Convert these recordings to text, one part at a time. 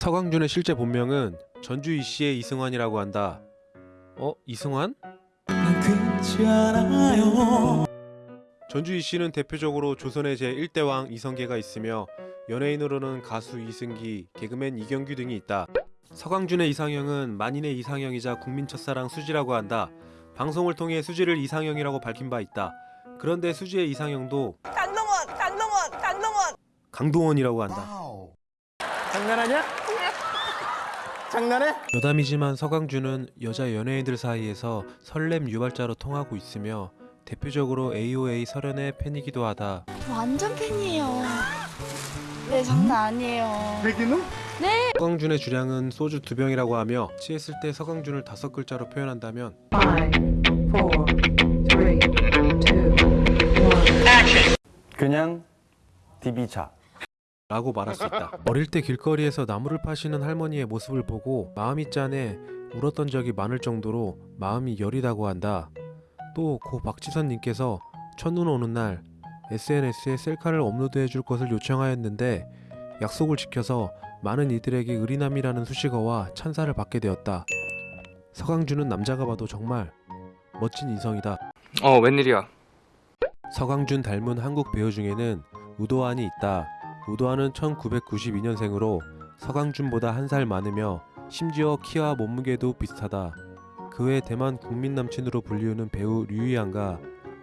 서광준의 실제 본명은 전주 이씨의 이승환이라고 한다. 어? 이승환? 전주 이씨는 대표적으로 조선의 제1대왕 이성계가 있으며 연예인으로는 가수 이승기, 개그맨 이경규 등이 있다. 서광준의 이상형은 만인의 이상형이자 국민 첫사랑 수지라고 한다. 방송을 통해 수지를 이상형이라고 밝힌 바 있다. 그런데 수지의 이상형도 강동원, 강동원, 강동원. 강동원이라고 한다. 장난하냐? 장난해? 여담이지만 서강준은 여자 연예인들 사이에서 설렘 유발자로 통하고 있으며 대표적으로 AOA 설현의 팬이기도 하다. 완전 팬이에요. 네, 장난 아니에요. 백인우? 서강준의 주량은 소주 두 병이라고 하며 취했을 때 서강준을 다섯 글자로 표현한다면 Five, four, three, two, one. 그냥 디비차. 라고 말할 수 있다. 어릴 때 길거리에서 나무를 파시는 할머니의 모습을 보고 마음이 짠해 울었던 적이 많을 정도로 마음이 여리다고 한다. 또 고 박지선님께서 첫눈 오는 날 SNS에 셀카를 업로드해 줄 것을 요청하였는데 약속을 지켜서 많은 이들에게 의리남이라는 수식어와 찬사를 받게 되었다. 서강준은 남자가 봐도 정말 멋진 인성이다. 어 웬일이야 서강준 닮은 한국 배우 중에는 우도환이 있다. 우도환은 1992년생으로 서강준보다 한 살 많으며 심지어 키와 몸무게도 비슷하다. 그 외 대만 국민 남친으로 불리우는 배우 류이안과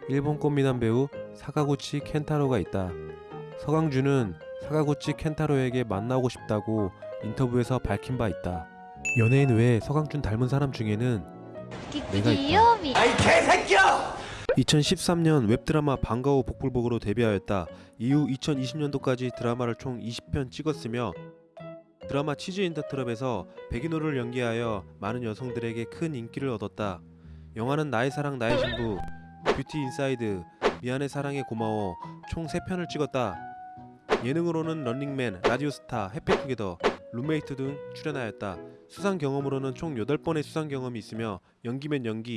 일본 꽃미남 배우 사가구치 켄타로가 있다. 서강준은 사가구치 켄타로에게 만나고 싶다고 인터뷰에서 밝힌 바 있다. 연예인 외에 서강준 닮은 사람 중에는 내가 있다. 귀요미. 2013년 웹드라마 방과후 복불복으로 데뷔하였다. 이후 2020년도까지 드라마를 총 20편 찍었으며 드라마 치즈 인 더 트랩에서 백인호를 연기하여 많은 여성들에게 큰 인기를 얻었다. 영화는 나의 사랑 나의 신부, 뷰티 인사이드, 미안해 사랑해 고마워 총 3편을 찍었다. 예능으로는 런닝맨, 라디오스타, 해피투게더, 룸메이트 등 출연하였다. 수상 경험으로는 총 8번의 수상 경험이 있으며 연기면 연기,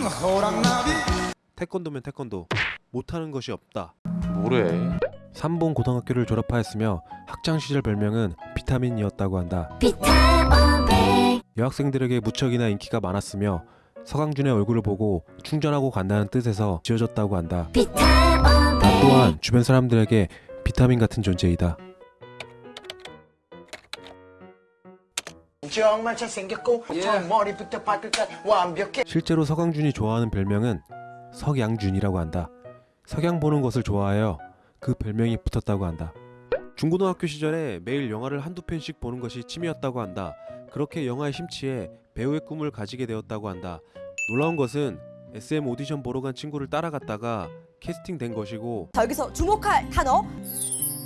태권도면 태권도 못하는 것이 없다. 뭐래? 삼봉 고등학교를 졸업하였으며 학창 시절 별명은 비타민이었다고 한다. 여학생들에게 무척이나 인기가 많았으며 서강준의 얼굴을 보고 충전하고 간다는 뜻에서 지어졌다고 한다. 나 또한 주변 사람들에게 비타민 같은 존재이다. 정말 잘생겼고 저 머리부터 발끝까지 완벽해 실제로 서강준이 좋아하는 별명은 석양준이라고 한다. 석양 보는 것을 좋아하여 그 별명이 붙었다고 한다. 중고등학교 시절에 매일 영화를 한두 편씩 보는 것이 취미였다고 한다. 그렇게 영화에 심취해 배우의 꿈을 가지게 되었다고 한다. 놀라운 것은 SM 오디션 보러 간 친구를 따라갔다가 캐스팅된 것이고 자, 여기서 주목할 단어.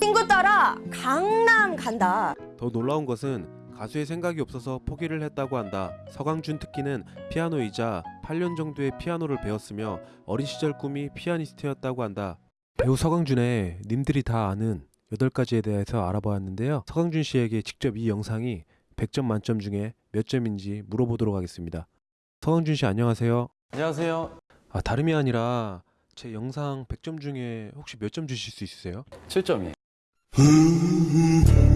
친구 따라 강남 간다. 더 놀라운 것은 가수의 생각이 없어서 포기를 했다고 한다. 서강준 특기는 피아노이자 8년 정도의 피아노를 배웠으며 어린 시절 꿈이 피아니스트였다고 한다. 배우 서강준의 님들이 다 아는 8가지에 대해서 알아보았는데요. 서강준 씨에게 직접 이 영상이 100점 만점 중에 몇 점인지 물어보도록 하겠습니다. 서강준 씨 안녕하세요. 안녕하세요. 아 다름이 아니라 제 영상 100점 중에 혹시 몇 점 주실 수 있으세요? 7점이에요.